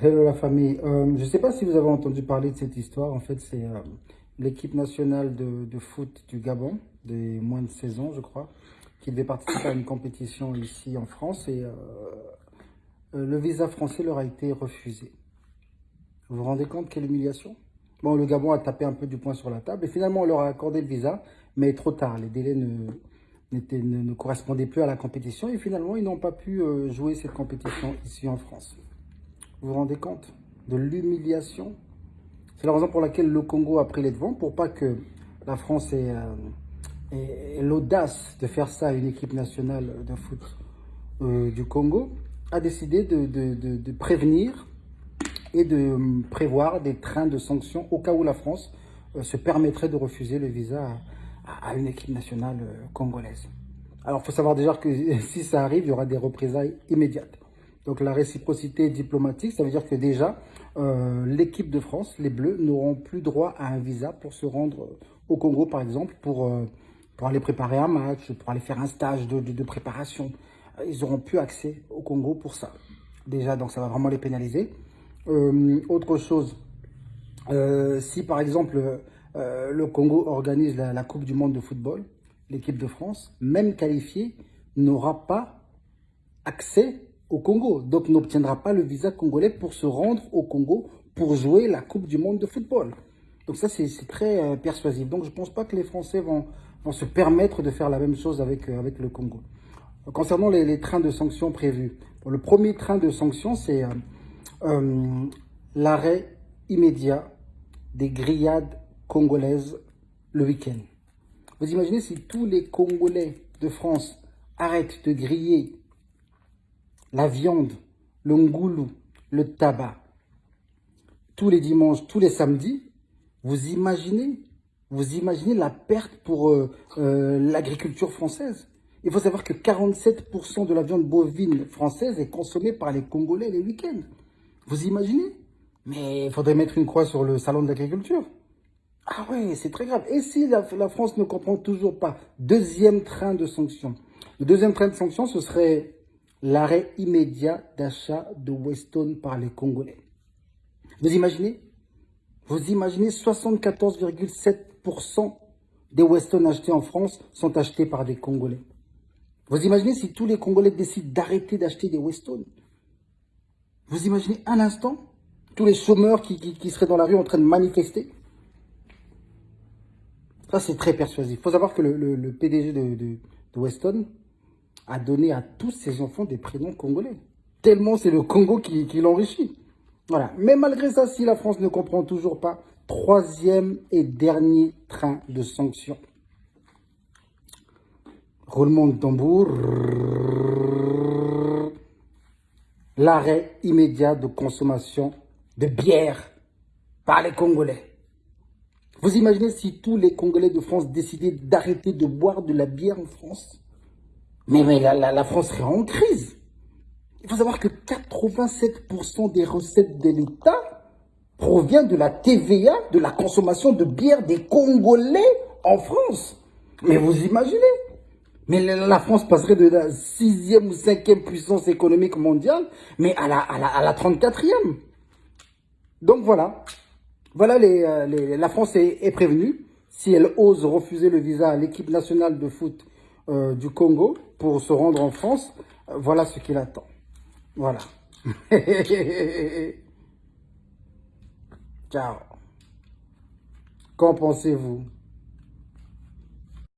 Hello la famille. Euh, je ne sais pas si vous avez entendu parler de cette histoire. En fait, c'est euh, l'équipe nationale de, foot du Gabon, des moins de 16 ans, je crois, qui devait participer à une compétition ici en France. Et euh, le visa français leur a été refusé. Vous vous rendez compte quelle humiliation? Bon, le Gabon a tapé un peu du poing sur la table. Et finalement, on leur a accordé le visa, mais trop tard. Les délais ne, ne correspondaient plus à la compétition. Et finalement, ils n'ont pas pu jouer cette compétition ici en France. Vous vous rendez compte de l'humiliation? C'est la raison pour laquelle le Congo a pris les devants, pour pas que la France ait, euh, l'audace de faire ça à une équipe nationale de foot euh, du Congo, a décidé de, prévenir et de prévoir des trains de sanctions au cas où la France euh, se permettrait de refuser le visa à, une équipe nationale congolaise. Alors, il faut savoir déjà que si ça arrive, il y aura des représailles immédiates. Donc la réciprocité diplomatique, ça veut dire que déjà, euh, l'équipe de France, les Bleus, n'auront plus droit à un visa pour se rendre au Congo, par exemple, pour, euh, pour aller préparer un match, pour aller faire un stage de, préparation. Ils n'auront plus accès au Congo pour ça. Déjà, donc ça va vraiment les pénaliser. Euh, autre chose, si par exemple le Congo organise la Coupe du Monde de football, l'équipe de France, même qualifiée, n'aura pas accès au Congo. Donc, n'obtiendra pas le visa congolais pour se rendre au Congo pour jouer la Coupe du Monde de football. Donc ça, c'est très euh, persuasif. Donc, je ne pense pas que les Français vont, vont, se permettre de faire la même chose avec, euh, avec le Congo. Concernant les, trains de sanctions prévus, le premier train de sanctions, c'est euh, l'arrêt immédiat des grillades congolaises le week-end. Vous imaginez si tous les Congolais de France arrêtent de griller la viande, le ngoulou, le tabac, tous les dimanches, tous les samedis, vous imaginez, vous imaginez la perte pour euh, euh, l'agriculture française. Il faut savoir que 47% de la viande bovine française est consommée par les Congolais les week-ends. Vous imaginez? Mais il faudrait mettre une croix sur le salon de l'agriculture. Ah ouais, c'est très grave. Et si la, la, France ne comprend toujours pas? Deuxième train de sanctions. Le deuxième train de sanctions, ce serait l'arrêt immédiat d'achat de Weston par les Congolais. Vous imaginez? Vous imaginez 74,7% des Weston achetés en France sont achetés par des Congolais. Vous imaginez si tous les Congolais décident d'arrêter d'acheter des Weston? Vous imaginez un instant tous les chômeurs qui, seraient dans la rue en train de manifester? Ça, c'est très persuasif. Il faut savoir que le, PDG de, de Weston, a donné à tous ses enfants des prénoms congolais. Tellement c'est le Congo qui, l'enrichit. Voilà. Mais malgré ça, si la France ne comprend toujours pas, troisième et dernier train de sanctions. Roulement de tambour. L'arrêt immédiat de consommation de bière par les Congolais. Vous imaginez si tous les Congolais de France décidaient d'arrêter de boire de la bière en France? Mais, la, France serait en crise. Il faut savoir que 87% des recettes de l'État provient de la TVA, de la consommation de bière des Congolais en France. Mais vous imaginez Mais la France passerait de la sixième ou cinquième puissance économique mondiale, mais à la, à la, 34e. Donc voilà. Voilà, euh, la France est prévenue. Si elle ose refuser le visa à l'équipe nationale de foot euh, du Congo pour se rendre en France, voilà ce qu'il attend. Voilà. Ciao. Qu'en pensez-vous?